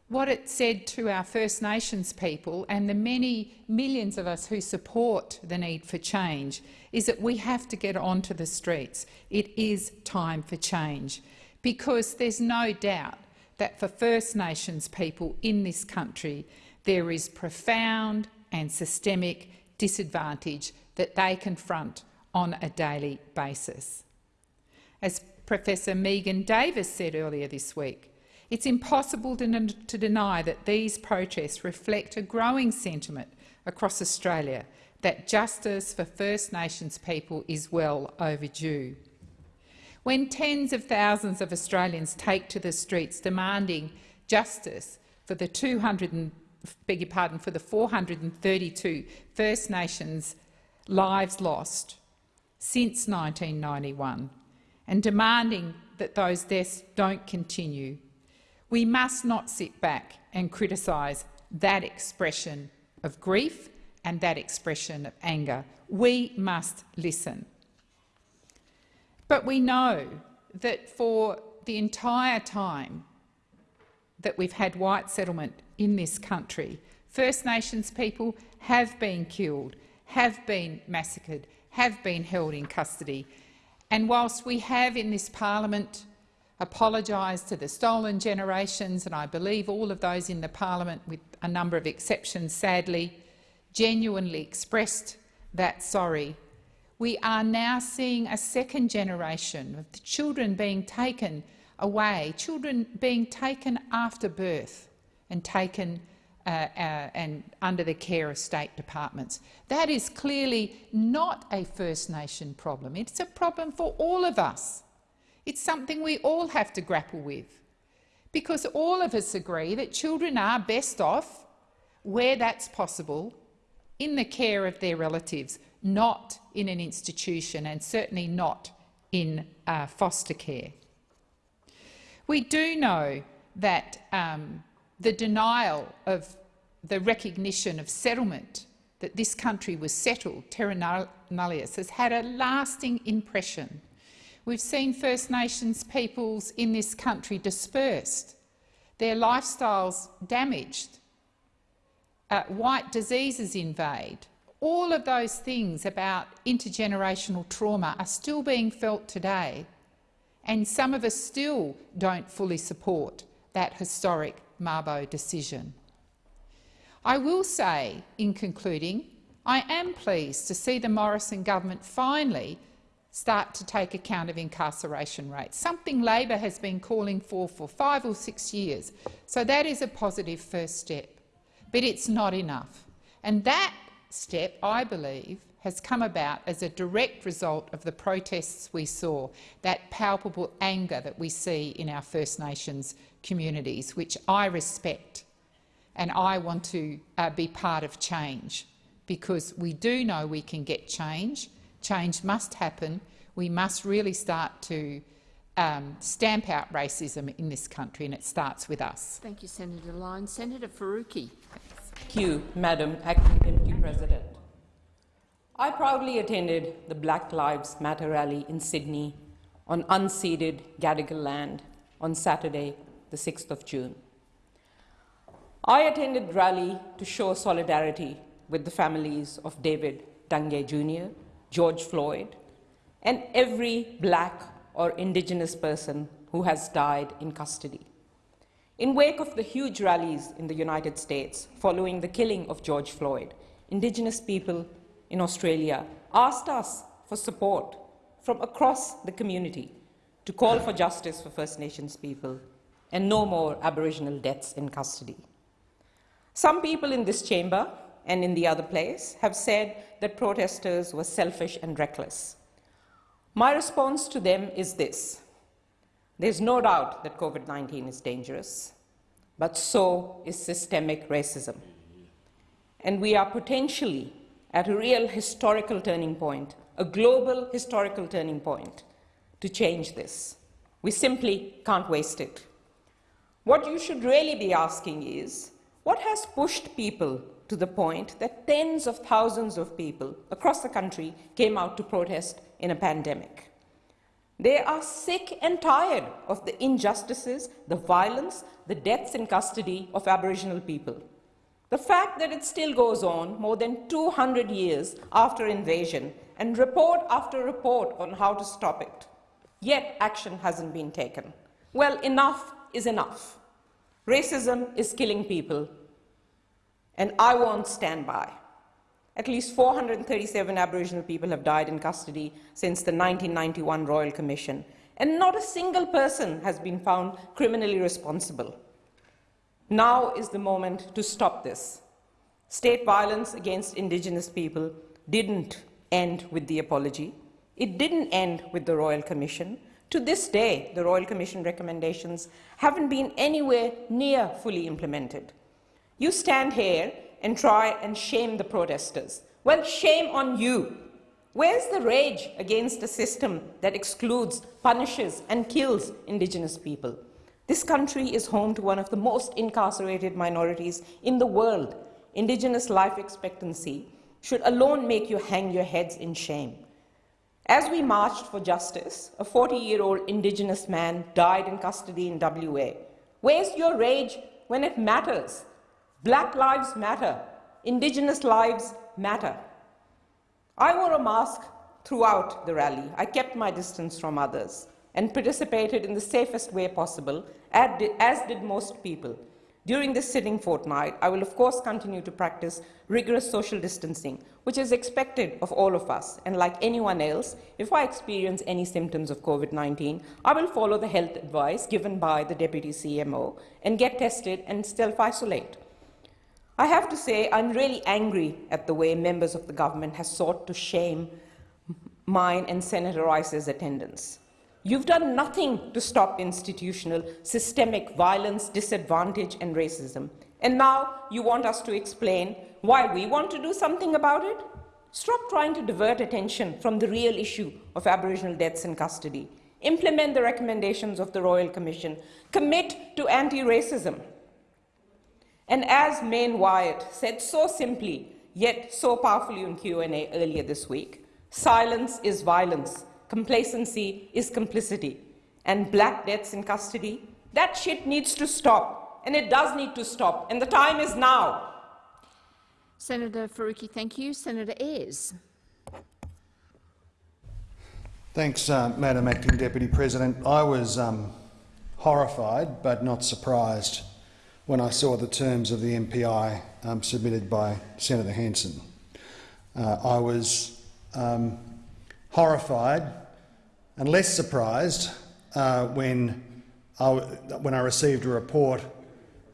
what it said to our First Nations people and the many millions of us who support the need for change is that we have to get onto the streets. It is time for change because there's no doubt that for First Nations people in this country there is profound and systemic disadvantage that they confront on a daily basis. As Professor Megan Davis said earlier this week, it's impossible to, to deny that these protests reflect a growing sentiment across Australia that justice for First Nations people is well overdue. When tens of thousands of Australians take to the streets demanding justice for the 200 and, beg your pardon, for the 432 First Nations lives lost since 1991 and demanding that those deaths don't continue, we must not sit back and criticise that expression of grief and that expression of anger. We must listen. But we know that for the entire time that we've had white settlement in this country, First Nations people have been killed, have been massacred, have been held in custody. And whilst we have in this parliament apologised to the stolen generations, and I believe all of those in the parliament, with a number of exceptions sadly, genuinely expressed that sorry. We are now seeing a second generation of the children being taken away, children being taken after birth and taken uh, uh, and under the care of state departments. That is clearly not a First Nation problem. It's a problem for all of us. It's something we all have to grapple with because all of us agree that children are best off, where that's possible, in the care of their relatives, not in an institution and certainly not in uh, foster care. We do know that um, the denial of the recognition of settlement that this country was settled, terra nullius, has had a lasting impression We've seen First Nations peoples in this country dispersed, their lifestyles damaged, uh, white diseases invade. All of those things about intergenerational trauma are still being felt today, and some of us still don't fully support that historic Mabo decision. I will say, in concluding, I am pleased to see the Morrison government finally start to take account of incarceration rates, something Labor has been calling for for five or six years. So that is a positive first step, but it's not enough. And that step, I believe, has come about as a direct result of the protests we saw, that palpable anger that we see in our First Nations communities, which I respect, and I want to uh, be part of change, because we do know we can get change, change must happen. We must really start to um, stamp out racism in this country, and it starts with us. Thank you, Senator Lyons. Senator Faruqi. Thank you, Madam Acting Deputy President. I proudly attended the Black Lives Matter rally in Sydney on unceded Gadigal land on Saturday, the 6th of June. I attended the rally to show solidarity with the families of David Dungay Jr., George Floyd, and every black or indigenous person who has died in custody. In wake of the huge rallies in the United States following the killing of George Floyd, Indigenous people in Australia asked us for support from across the community to call for justice for First Nations people and no more Aboriginal deaths in custody. Some people in this chamber and in the other place have said that protesters were selfish and reckless. My response to them is this. There's no doubt that COVID-19 is dangerous, but so is systemic racism. And we are potentially at a real historical turning point, a global historical turning point, to change this. We simply can't waste it. What you should really be asking is, what has pushed people to the point that tens of thousands of people across the country came out to protest in a pandemic? They are sick and tired of the injustices, the violence, the deaths in custody of Aboriginal people. The fact that it still goes on more than 200 years after invasion and report after report on how to stop it, yet action hasn't been taken. Well, enough is enough. Racism is killing people, and I won't stand by. At least 437 Aboriginal people have died in custody since the 1991 Royal Commission, and not a single person has been found criminally responsible. Now is the moment to stop this. State violence against Indigenous people didn't end with the apology. It didn't end with the Royal Commission. To this day, the Royal Commission recommendations haven't been anywhere near fully implemented. You stand here and try and shame the protesters. Well, shame on you. Where's the rage against a system that excludes, punishes, and kills Indigenous people? This country is home to one of the most incarcerated minorities in the world. Indigenous life expectancy should alone make you hang your heads in shame. As we marched for justice, a 40-year-old Indigenous man died in custody in WA. Where's your rage when it matters? Black lives matter. Indigenous lives matter. I wore a mask throughout the rally. I kept my distance from others and participated in the safest way possible, as did most people. During this sitting fortnight, I will of course continue to practice rigorous social distancing, which is expected of all of us. And like anyone else, if I experience any symptoms of COVID-19, I will follow the health advice given by the Deputy CMO and get tested and self-isolate. I have to say I'm really angry at the way members of the government have sought to shame mine and Senator Rice's attendance. You've done nothing to stop institutional, systemic violence, disadvantage and racism. And now you want us to explain why we want to do something about it? Stop trying to divert attention from the real issue of Aboriginal deaths in custody. Implement the recommendations of the Royal Commission. Commit to anti-racism. And as Meyne Wyatt said so simply, yet so powerfully in Q&A earlier this week, silence is violence. Complacency is complicity. And black deaths in custody, that shit needs to stop. And it does need to stop. And the time is now. Senator Faruqi, thank you. Senator Ayres. Thanks, uh, Madam Acting Deputy President. I was um, horrified but not surprised when I saw the terms of the MPI um, submitted by Senator Hanson. Uh, I was um, horrified and less surprised uh, when, I, when I received a report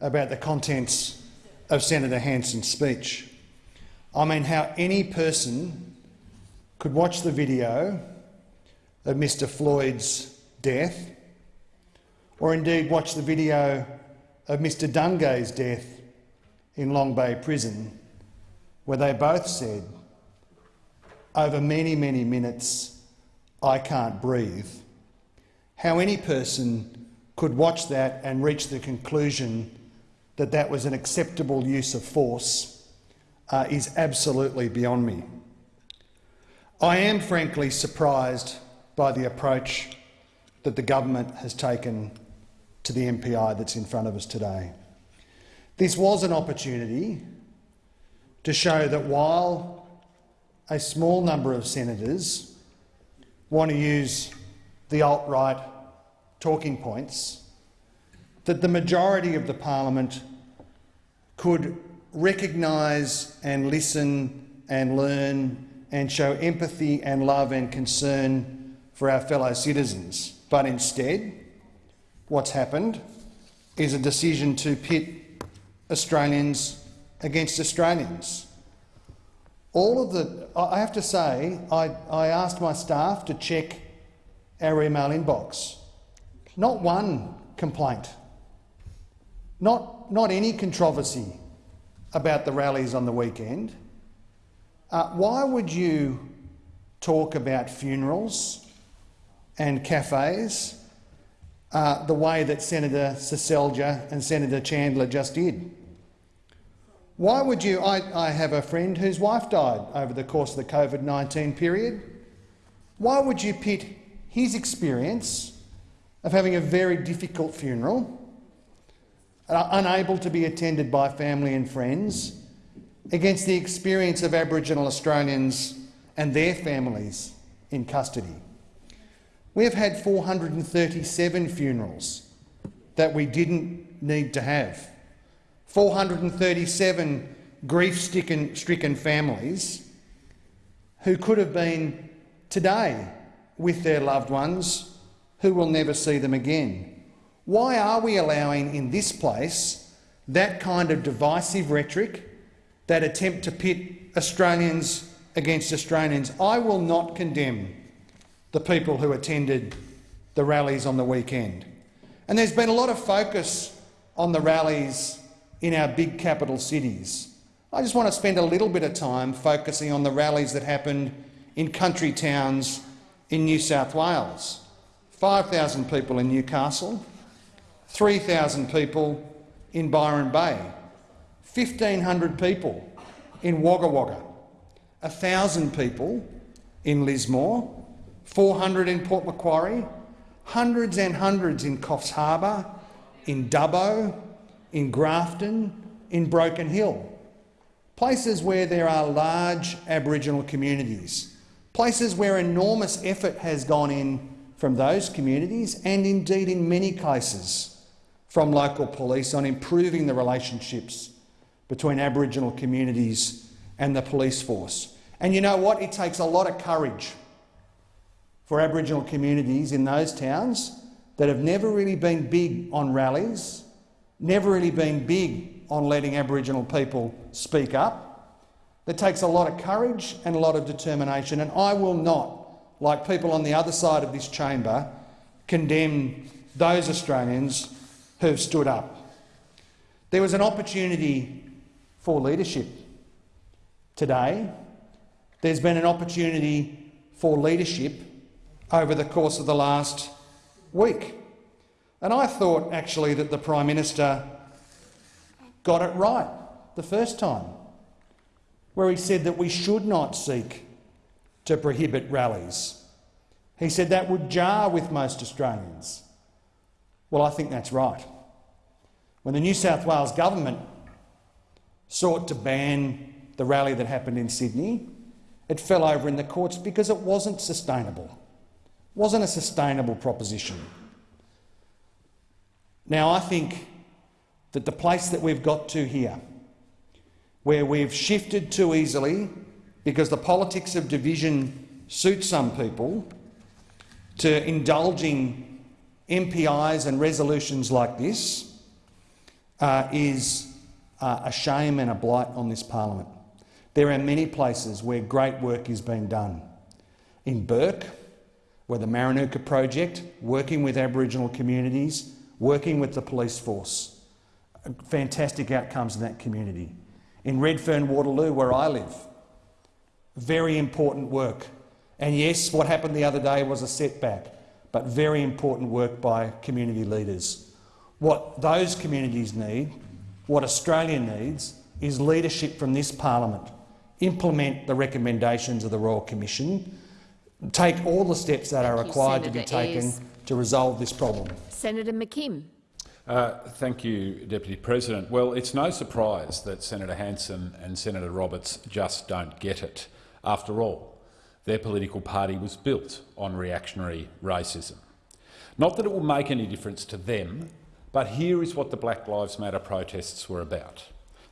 about the contents of Senator Hanson's speech. I mean, how any person could watch the video of Mr Floyd's death, or indeed watch the video of Mr Dungay's death in Long Bay Prison, where they both said over many, many minutes, I can't breathe. How any person could watch that and reach the conclusion that that was an acceptable use of force uh, is absolutely beyond me. I am frankly surprised by the approach that the government has taken to the MPI that's in front of us today. This was an opportunity to show that while a small number of senators want to use the alt-right talking points that the majority of the parliament could recognise and listen and learn and show empathy and love and concern for our fellow citizens. But instead, what's happened is a decision to pit Australians against Australians. All of the, I have to say, I, I asked my staff to check our email inbox. Not one complaint, not, not any controversy about the rallies on the weekend. Uh, why would you talk about funerals and cafes uh, the way that Senator Seselja and Senator Chandler just did? Why would you? I, I have a friend whose wife died over the course of the COVID-19 period. Why would you pit his experience of having a very difficult funeral, uh, unable to be attended by family and friends, against the experience of Aboriginal Australians and their families in custody. We have had 437 funerals that we didn't need to have. 437 grief-stricken families who could have been today with their loved ones who will never see them again. Why are we allowing in this place that kind of divisive rhetoric that attempt to pit Australians against Australians. I will not condemn the people who attended the rallies on the weekend. And there's been a lot of focus on the rallies in our big capital cities. I just want to spend a little bit of time focusing on the rallies that happened in country towns in New South Wales. 5,000 people in Newcastle, 3,000 people in Byron Bay, 1,500 people in Wagga Wagga, 1,000 people in Lismore, 400 in Port Macquarie, hundreds and hundreds in Coffs Harbour, in Dubbo, in Grafton, in Broken Hill. Places where there are large Aboriginal communities, places where enormous effort has gone in from those communities and indeed in many cases from local police on improving the relationships between Aboriginal communities and the police force. And you know what? It takes a lot of courage for Aboriginal communities in those towns that have never really been big on rallies, never really been big on letting Aboriginal people speak up. It takes a lot of courage and a lot of determination, and I will not, like people on the other side of this chamber, condemn those Australians who have stood up. There was an opportunity for leadership. Today, there's been an opportunity for leadership over the course of the last week. And I thought actually that the Prime Minister got it right the first time, where he said that we should not seek to prohibit rallies. He said that would jar with most Australians. Well, I think that's right. When the New South Wales government sought to ban the rally that happened in Sydney. It fell over in the courts because it wasn't sustainable. Wasn't a sustainable proposition. Now, I think that the place that we've got to here, where we've shifted too easily because the politics of division suits some people, to indulging MPIs and resolutions like this, uh, is uh, a shame and a blight on this parliament. There are many places where great work is being done. In Bourke, where the Maranguka Project, working with Aboriginal communities, working with the police force. Uh, fantastic outcomes in that community. In Redfern, Waterloo, where I live, very important work. And yes, what happened the other day was a setback, but very important work by community leaders. What those communities need what Australia needs is leadership from this parliament. Implement the recommendations of the Royal Commission. Take all the steps that thank are required you, to be taken Ayres. to resolve this problem. Senator McKim. Uh, thank you, Deputy President. Well, it's no surprise that Senator Hanson and Senator Roberts just don't get it. After all, their political party was built on reactionary racism. Not that it will make any difference to them, But here is what the Black Lives Matter protests were about.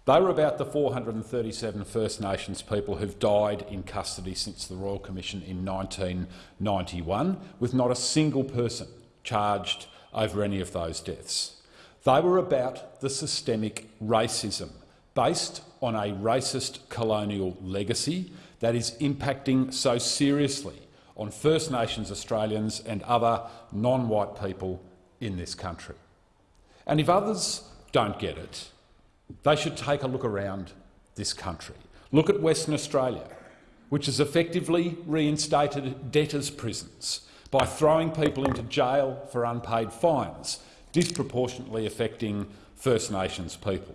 They were about the 437 First Nations people who've died in custody since the Royal Commission in 1991, with not a single person charged over any of those deaths. They were about the systemic racism based on a racist colonial legacy that is impacting so seriously on First Nations Australians and other non-white people in this country. And if others don't get it, they should take a look around this country. Look at Western Australia, which has effectively reinstated debtors' prisons by throwing people into jail for unpaid fines, disproportionately affecting First Nations people.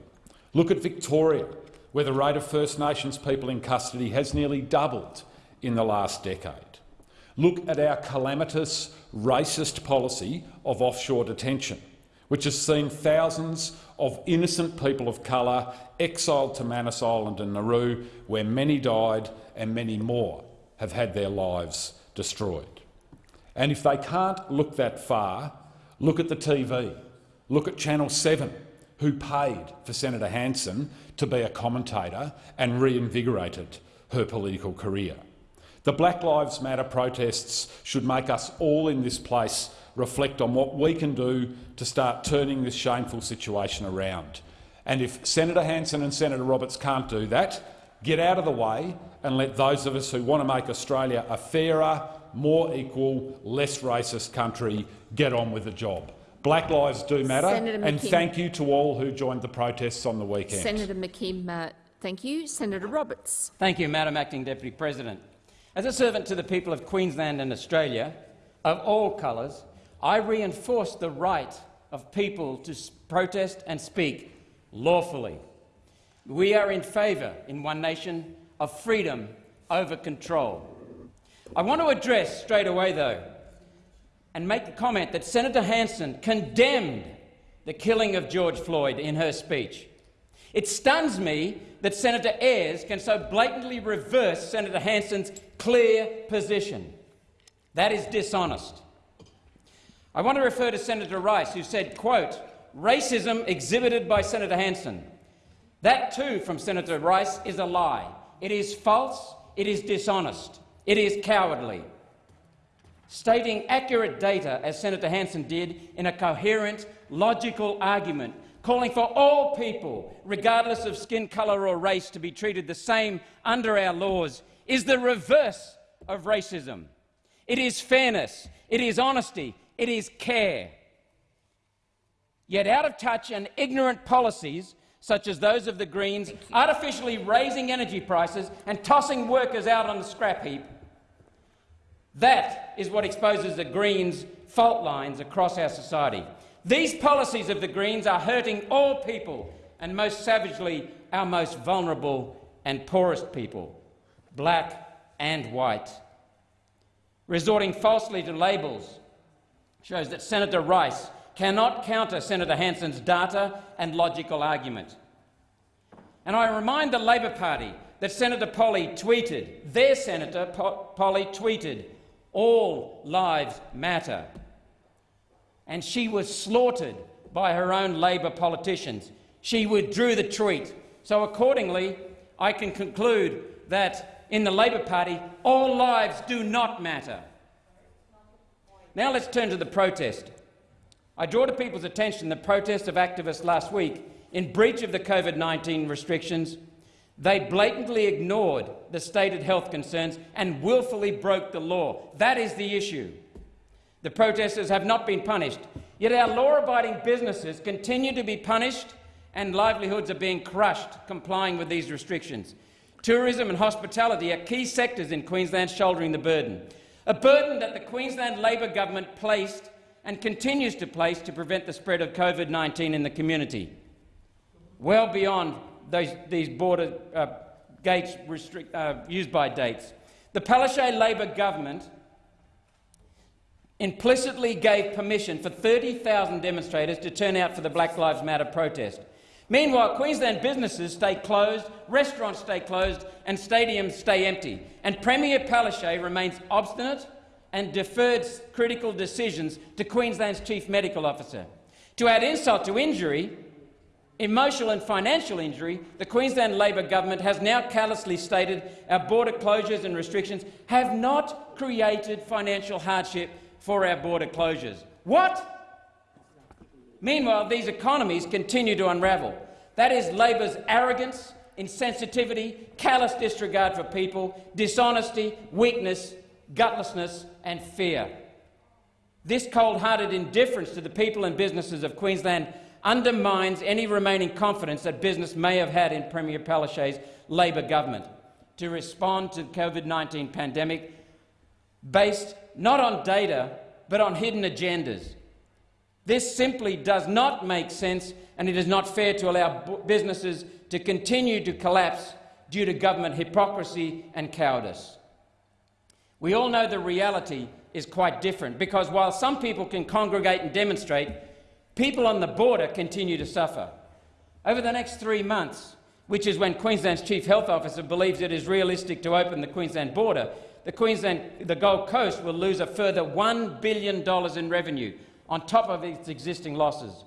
Look at Victoria, where the rate of First Nations people in custody has nearly doubled in the last decade. Look at our calamitous, racist policy of offshore detention, which has seen thousands of innocent people of colour exiled to Manus Island and Nauru, where many died and many more have had their lives destroyed. And if they can't look that far, look at the TV. Look at Channel 7, who paid for Senator Hanson to be a commentator and reinvigorated her political career. The Black Lives Matter protests should make us all in this place reflect on what we can do to start turning this shameful situation around. And if Senator Hanson and Senator Roberts can't do that, get out of the way and let those of us who want to make Australia a fairer, more equal, less racist country get on with the job. Black lives do matter, and thank you to all who joined the protests on the weekend. Senator McKim, uh, thank you. Senator Roberts. Thank you, Madam Acting Deputy President. As a servant to the people of Queensland and Australia, of all colours, I reinforce the right of people to protest and speak lawfully. We are in favour, in One Nation, of freedom over control. I want to address straight away, though, and make the comment that Senator Hanson condemned the killing of George Floyd in her speech. It stuns me that Senator Ayres can so blatantly reverse Senator Hanson's clear position. That is dishonest. I want to refer to Senator Rice, who said, quote, racism exhibited by Senator Hanson. That too, from Senator Rice, is a lie. It is false, it is dishonest, it is cowardly. Stating accurate data, as Senator Hanson did, in a coherent, logical argument, calling for all people, regardless of skin colour or race, to be treated the same under our laws, is the reverse of racism. It is fairness, it is honesty, it is care. Yet out of touch and ignorant policies, such as those of the Greens, artificially raising energy prices and tossing workers out on the scrap heap, that is what exposes the Greens' fault lines across our society. These policies of the Greens are hurting all people, and most savagely our most vulnerable and poorest people, black and white. Resorting falsely to labels shows that Senator Rice cannot counter Senator Hanson's data and logical argument. And I remind the Labor Party that Senator Polley tweeted, their Senator po Polley tweeted, all lives matter. And she was slaughtered by her own Labor politicians. She withdrew the tweet. So accordingly, I can conclude that in the Labor Party, all lives do not matter. Now let's turn to the protest. I draw to people's attention the protest of activists last week in breach of the COVID-19 restrictions. They blatantly ignored the stated health concerns and willfully broke the law. That is the issue. The protesters have not been punished, yet our law-abiding businesses continue to be punished and livelihoods are being crushed complying with these restrictions. Tourism and hospitality are key sectors in Queensland shouldering the burden a burden that the Queensland Labor government placed and continues to place to prevent the spread of COVID-19 in the community, well beyond those, these border uh, gates restrict, uh, used by dates. The Palaszczuk Labor government implicitly gave permission for 30,000 demonstrators to turn out for the Black Lives Matter protest. Meanwhile, Queensland businesses stay closed, restaurants stay closed and stadiums stay empty. And Premier Palaszczuk remains obstinate and deferred critical decisions to Queensland's Chief Medical Officer. To add insult to injury, emotional and financial injury, the Queensland Labor government has now callously stated our border closures and restrictions have not created financial hardship for our border closures. What? Meanwhile, these economies continue to unravel. That is Labor's arrogance, insensitivity, callous disregard for people, dishonesty, weakness, gutlessness and fear. This cold-hearted indifference to the people and businesses of Queensland undermines any remaining confidence that business may have had in Premier Palaszczuk's Labor government to respond to the COVID-19 pandemic based not on data but on hidden agendas. This simply does not make sense and it is not fair to allow businesses to continue to collapse due to government hypocrisy and cowardice. We all know the reality is quite different because while some people can congregate and demonstrate, people on the border continue to suffer. Over the next three months, which is when Queensland's Chief Health Officer believes it is realistic to open the Queensland border, the, Queensland, the Gold Coast will lose a further $1 billion in revenue on top of its existing losses.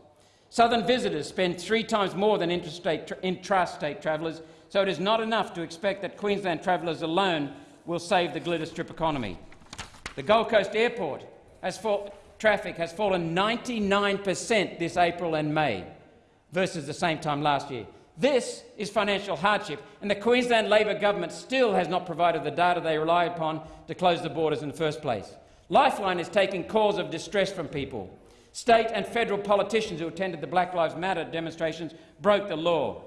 Southern visitors spend three times more than intrastate, travellers, so it is not enough to expect that Queensland travellers alone will save the glitter strip economy. The Gold Coast Airport has traffic has fallen 99 per cent this April and May versus the same time last year. This is financial hardship, and the Queensland Labor government still has not provided the data they rely upon to close the borders in the first place. Lifeline is taking calls of distress from people. State and federal politicians who attended the Black Lives Matter demonstrations broke the law.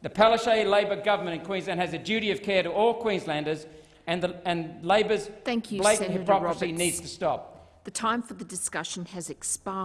The Palaszczuk Labor government in Queensland has a duty of care to all Queenslanders and, the, and Labor's Thank you, blatant Senator hypocrisy Roberts. needs to stop. The time for the discussion has expired.